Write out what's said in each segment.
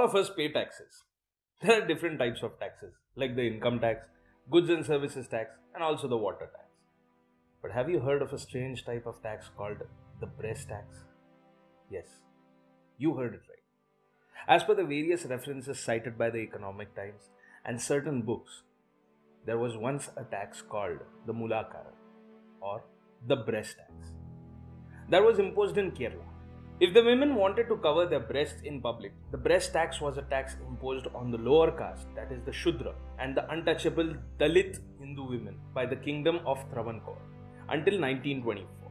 of us pay taxes. There are different types of taxes, like the income tax, goods and services tax, and also the water tax. But have you heard of a strange type of tax called the breast tax? Yes, you heard it right. As per the various references cited by the Economic Times and certain books, there was once a tax called the Mulakara or the breast tax that was imposed in Kerala. If the women wanted to cover their breasts in public, the breast tax was a tax imposed on the lower caste, that is the Shudra, and the untouchable Dalit Hindu women by the kingdom of Travancore until 1924.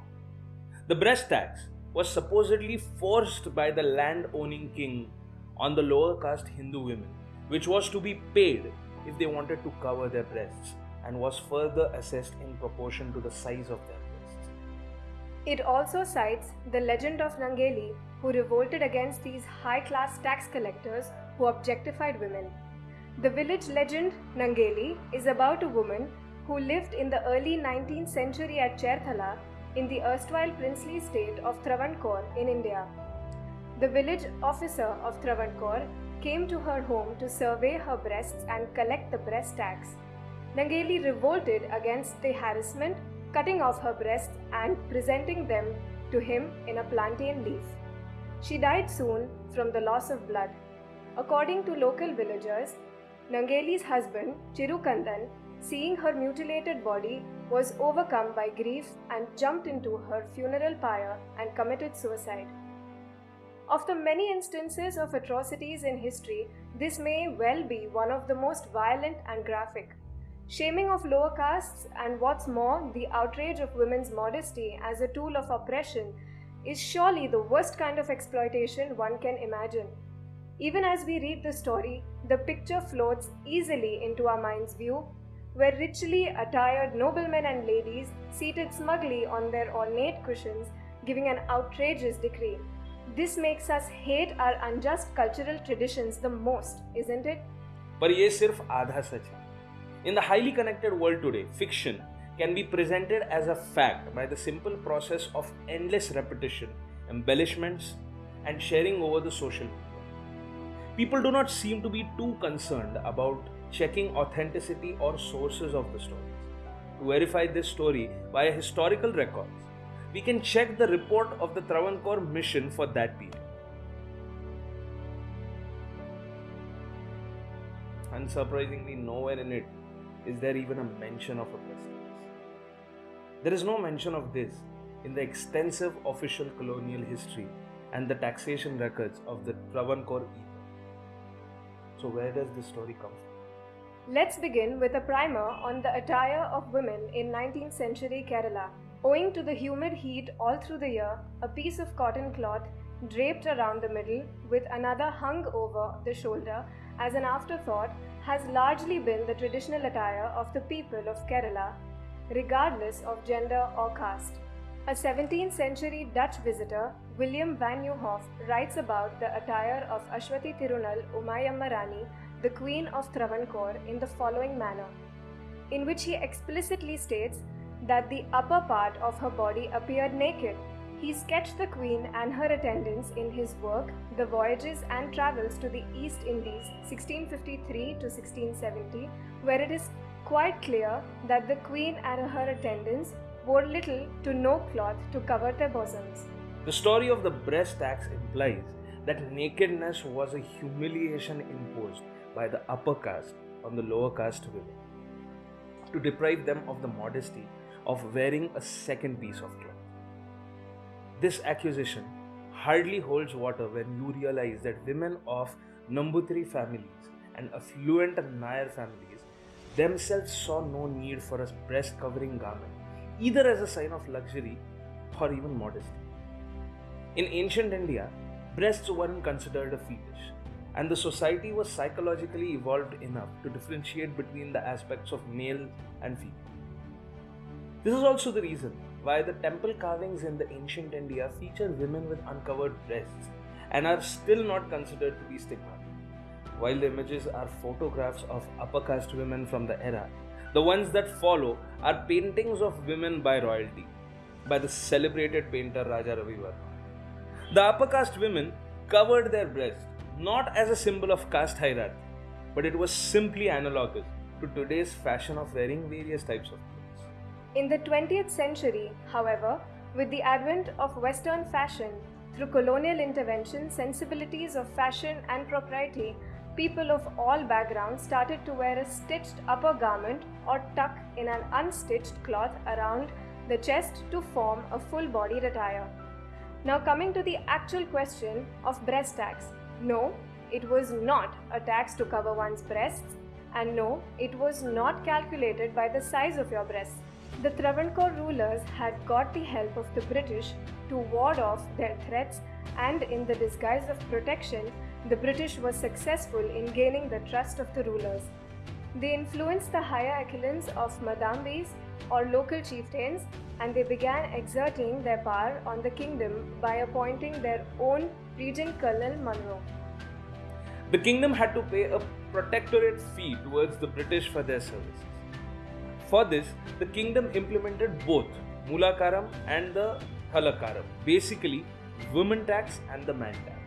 The breast tax was supposedly forced by the land owning king on the lower caste Hindu women, which was to be paid if they wanted to cover their breasts and was further assessed in proportion to the size of breasts. It also cites the legend of Nangeli, who revolted against these high class tax collectors who objectified women. The village legend Nangeli is about a woman who lived in the early 19th century at Cherthala in the erstwhile princely state of Travancore in India. The village officer of Travancore came to her home to survey her breasts and collect the breast tax. Nangeli revolted against the harassment, cutting off her breasts and presenting them to him in a plantain leaf. She died soon from the loss of blood. According to local villagers, Nangeli's husband, Chirukandan, seeing her mutilated body, was overcome by grief and jumped into her funeral pyre and committed suicide. Of the many instances of atrocities in history, this may well be one of the most violent and graphic. Shaming of lower castes, and what's more, the outrage of women's modesty as a tool of oppression, is surely the worst kind of exploitation one can imagine. Even as we read the story, the picture floats easily into our mind's view, where richly attired noblemen and ladies, seated smugly on their ornate cushions, giving an outrageous decree. This makes us hate our unjust cultural traditions the most, isn't it? पर ये सिर्फ आधा सच है in the highly connected world today, fiction can be presented as a fact by the simple process of endless repetition, embellishments, and sharing over the social media. People do not seem to be too concerned about checking authenticity or sources of the stories. To verify this story via historical records, we can check the report of the Travancore mission for that period. Unsurprisingly, nowhere in it is there even a mention of a pestilence. There is no mention of this in the extensive official colonial history and the taxation records of the Travancore either. So, where does this story come from? Let's begin with a primer on the attire of women in 19th century Kerala. Owing to the humid heat all through the year, a piece of cotton cloth draped around the middle with another hung over the shoulder as an afterthought has largely been the traditional attire of the people of Kerala, regardless of gender or caste. A 17th century Dutch visitor, William van Nieuwhof, writes about the attire of Ashwati Tirunal Umayamma Rani, the Queen of Travancore, in the following manner, in which he explicitly states that the upper part of her body appeared naked. He sketched the Queen and her attendants in his work, The Voyages and Travels to the East Indies, 1653 to 1670, where it is quite clear that the Queen and her attendants wore little to no cloth to cover their bosoms. The story of the breast tax implies that nakedness was a humiliation imposed by the upper caste on the lower caste women to deprive them of the modesty of wearing a second piece of cloth. This accusation hardly holds water when you realize that women of Nambutiri families and affluent Nair families themselves saw no need for a breast covering garment, either as a sign of luxury or even modesty. In ancient India, breasts weren't considered a fetish, and the society was psychologically evolved enough to differentiate between the aspects of male and female. This is also the reason why the temple carvings in the ancient India feature women with uncovered breasts and are still not considered to be stigmatic. While the images are photographs of upper caste women from the era, the ones that follow are paintings of women by royalty by the celebrated painter Raja Ravi Varma. The upper caste women covered their breasts not as a symbol of caste hierarchy, but it was simply analogous to today's fashion of wearing various types of. In the 20th century, however, with the advent of Western fashion, through colonial intervention, sensibilities of fashion and propriety, people of all backgrounds started to wear a stitched upper garment or tuck in an unstitched cloth around the chest to form a full bodied attire. Now, coming to the actual question of breast tax. No, it was not a tax to cover one's breasts, and no, it was not calculated by the size of your breasts. The Travancore rulers had got the help of the British to ward off their threats, and in the disguise of protection, the British was successful in gaining the trust of the rulers. They influenced the higher echelons of Madambis or local chieftains and they began exerting their power on the kingdom by appointing their own Regent Colonel Munro. The kingdom had to pay a protectorate fee towards the British for their services. For this, the kingdom implemented both Mulakaram and the Thalakaram, basically women tax and the man tax.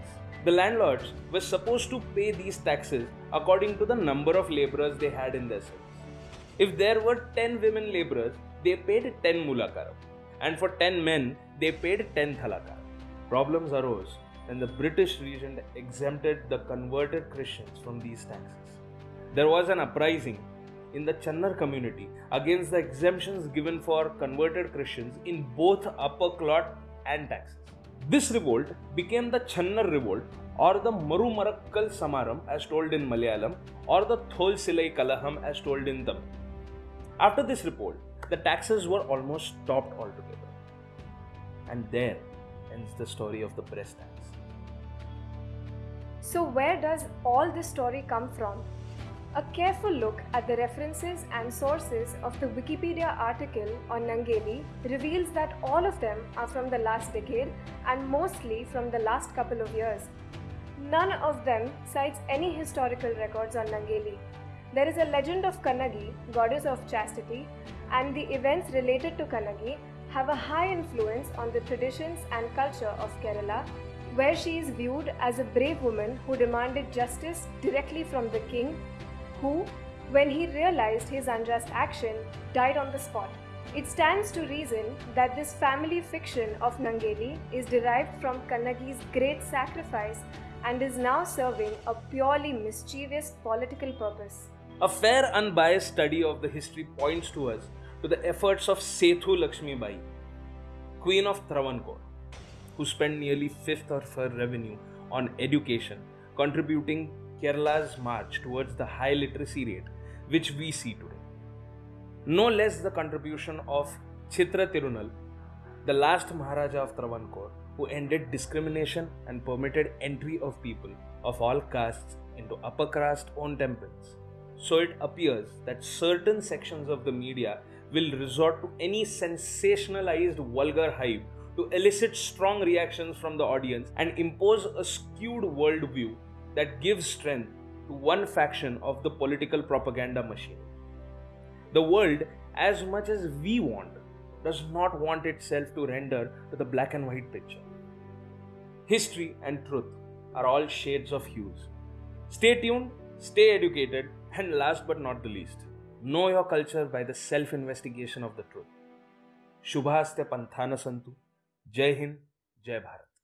The landlords were supposed to pay these taxes according to the number of laborers they had in their service. If there were 10 women laborers, they paid 10 mulakaram, and for 10 men, they paid 10 thalakaram. Problems arose when the British regent exempted the converted Christians from these taxes. There was an uprising in the Channar community against the exemptions given for converted Christians in both upper clot and taxes. This revolt became the Channar revolt or the Marumarakkal Samaram as told in Malayalam or the Thol Silai Kalaham as told in Tamil. After this revolt, the taxes were almost stopped altogether. And there ends the story of the breast tax. So, where does all this story come from? A careful look at the references and sources of the Wikipedia article on Nangeli reveals that all of them are from the last decade and mostly from the last couple of years. None of them cites any historical records on Nangeli. There is a legend of Kannagi, goddess of chastity, and the events related to Kannagi have a high influence on the traditions and culture of Kerala, where she is viewed as a brave woman who demanded justice directly from the king who, when he realized his unjust action, died on the spot. It stands to reason that this family fiction of Nangeli is derived from Kannagi's great sacrifice and is now serving a purely mischievous political purpose. A fair, unbiased study of the history points to us to the efforts of Sethu Lakshmi Bai, Queen of Travancore, who spent nearly fifth of her revenue on education, contributing Kerala's march towards the high literacy rate which we see today. No less the contribution of Chitra Tirunal, the last Maharaja of Travancore, who ended discrimination and permitted entry of people of all castes into upper caste owned temples. So it appears that certain sections of the media will resort to any sensationalized vulgar hype to elicit strong reactions from the audience and impose a skewed worldview that gives strength to one faction of the political propaganda machine. The world, as much as we want, does not want itself to render to the black and white picture. History and truth are all shades of hues. Stay tuned, stay educated, and last but not the least, know your culture by the self investigation of the truth. Shubhaste Panthana Santu. Jai Hind, Jai Bharat.